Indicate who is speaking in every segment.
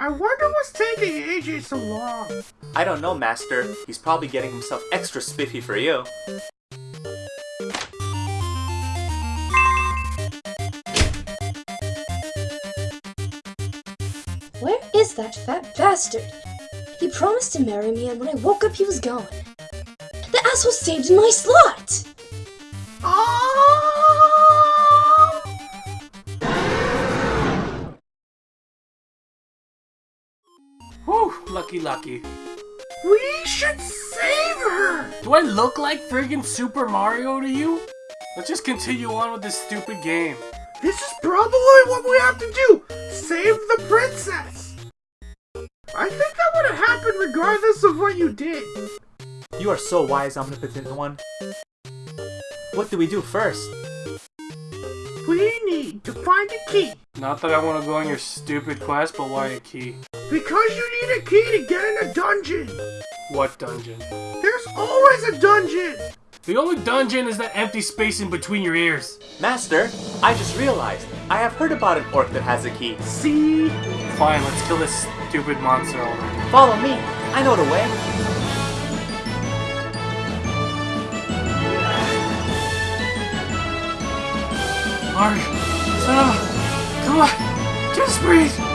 Speaker 1: I wonder what's taking AJ so long.
Speaker 2: I don't know, Master. He's probably getting himself extra spiffy for you.
Speaker 3: Where is that fat bastard? He promised to marry me, and when I woke up, he was gone. The asshole saved my slot!
Speaker 1: Oh!
Speaker 4: Lucky lucky.
Speaker 1: We should save her!
Speaker 4: Do I look like friggin' Super Mario to you? Let's just continue on with this stupid game.
Speaker 1: This is probably what we have to do! Save the princess! I think that would have happened regardless of what you did.
Speaker 2: You are so wise, omnipotent one. What do we do first?
Speaker 1: We need to find a key.
Speaker 4: Not that I want to go on your stupid quest, but why a key?
Speaker 1: Because you need a key to get in a dungeon.
Speaker 4: What dungeon?
Speaker 1: There's always a dungeon.
Speaker 4: The only dungeon is that empty space in between your ears.
Speaker 2: Master, I just realized. I have heard about an orc that has a key.
Speaker 1: See?
Speaker 4: Fine, let's kill this stupid monster already.
Speaker 2: Follow me. I know the way.
Speaker 4: Mark, Sarah, come on, just breathe.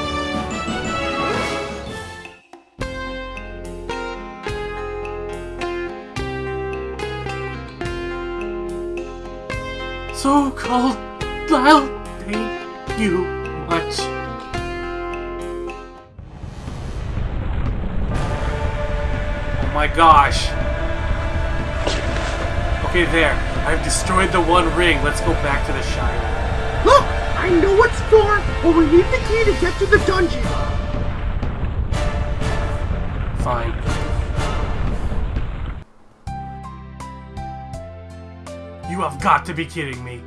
Speaker 4: So cold, I'll thank you much. Oh my gosh. Okay, there. I've destroyed the one ring. Let's go back to the Shire.
Speaker 1: Look, I know what's for, but we need the key to get to the dungeon.
Speaker 4: Fine. You have got to be kidding me.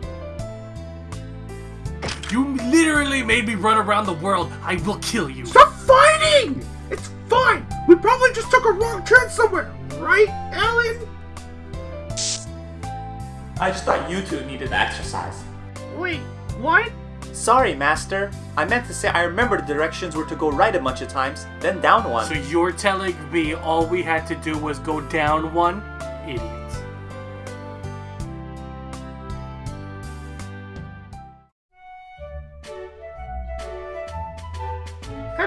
Speaker 4: You literally made me run around the world. I will kill you.
Speaker 1: Stop fighting! It's fine. We probably just took a wrong turn somewhere, right, Alan?
Speaker 2: I just thought you two needed exercise.
Speaker 1: Wait, what?
Speaker 2: Sorry, Master. I meant to say I remember the directions were to go right a bunch of times, then down one.
Speaker 4: So you're telling me all we had to do was go down one? Idiots.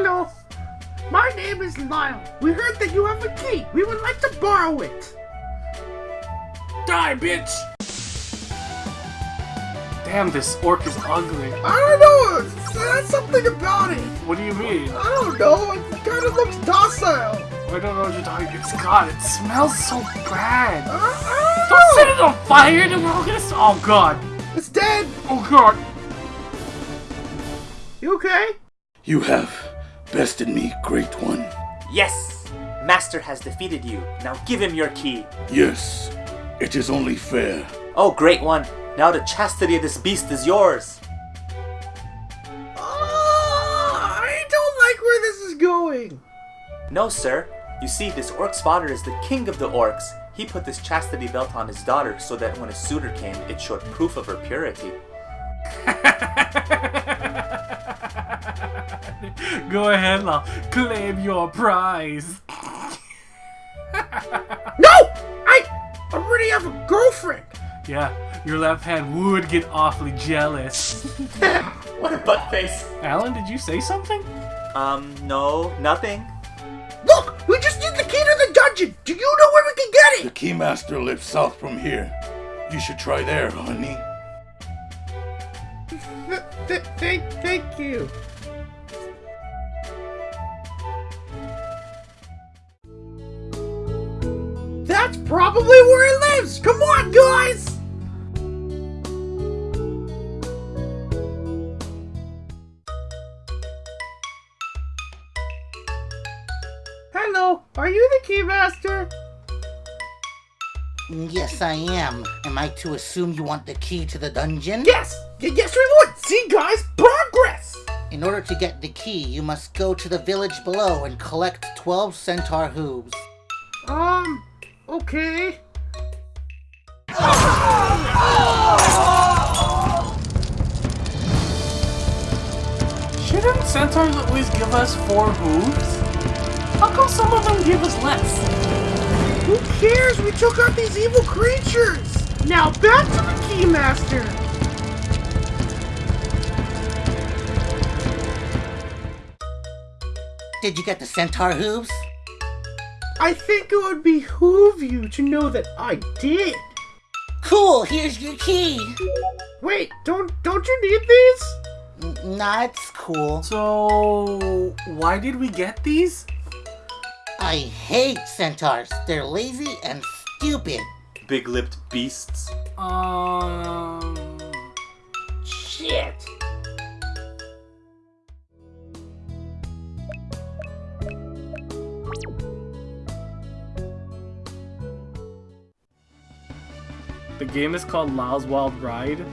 Speaker 1: Hello. My name is Lyle. We heard that you have a key. We would like to borrow it.
Speaker 4: Die, bitch! Damn, this orc is ugly.
Speaker 1: I don't know. There's something about it.
Speaker 4: What do you mean?
Speaker 1: I don't know. It kind of looks docile.
Speaker 4: I don't know what you're talking It's God, it smells so bad.
Speaker 1: I, I
Speaker 4: Don't
Speaker 1: don't
Speaker 4: set it on fire and we're all gonna Oh god.
Speaker 1: It's dead.
Speaker 4: Oh god.
Speaker 1: You okay?
Speaker 5: You have bested me, Great One.
Speaker 2: Yes! Master has defeated you. Now give him your key.
Speaker 5: Yes, it is only fair.
Speaker 2: Oh, great one. Now the chastity of this beast is yours.
Speaker 1: Oh, I don't like where this is going.
Speaker 2: No, sir. You see, this orc's father is the king of the orcs. He put this chastity belt on his daughter so that when a suitor came, it showed proof of her purity.
Speaker 4: Go ahead, Lyle. Claim your prize.
Speaker 1: No! I already have a girlfriend.
Speaker 4: Yeah, your left hand would get awfully jealous.
Speaker 2: What a butt face.
Speaker 4: Alan, did you say something?
Speaker 2: Um, no, nothing.
Speaker 1: Look, we just need the key to the dungeon. Do you know where we can get it?
Speaker 5: The
Speaker 1: it?
Speaker 5: Keymaster lives south from here. You should try there, honey.
Speaker 1: Th- th- thank, thank you. Probably where he lives. Come on, guys. Hello, are you the keymaster?
Speaker 6: Yes, I am. Am I to assume you want the key to the dungeon?
Speaker 1: Yes, y- yes we would. See, guys, progress.
Speaker 6: In order to get the key, you must go to the village below and collect 12 centaur hooves.
Speaker 1: Um, okay.
Speaker 4: Shouldn't centaurs always give us four hooves? How come some of them give us less?
Speaker 1: Who cares? We took out these evil creatures! Now back to the Keymaster!
Speaker 6: Did you get the centaur hooves?
Speaker 1: I think it would behoove you to know that I did.
Speaker 6: Cool, here's your key.
Speaker 1: Wait, don't don't you need these?
Speaker 6: N- Nah, it's cool.
Speaker 4: So, why did we get these?
Speaker 6: I hate centaurs. They're lazy and stupid.
Speaker 2: Big lipped beasts.
Speaker 4: Um.
Speaker 1: Shit.
Speaker 4: The game is called Lyle's Wild Ride.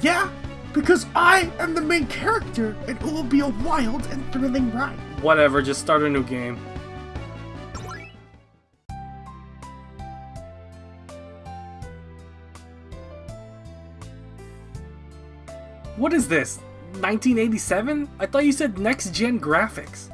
Speaker 1: Yeah, because I am the main character and it will be a wild and thrilling ride.
Speaker 4: Whatever, just start a new game. What is this? 1987? I thought you said next gen graphics.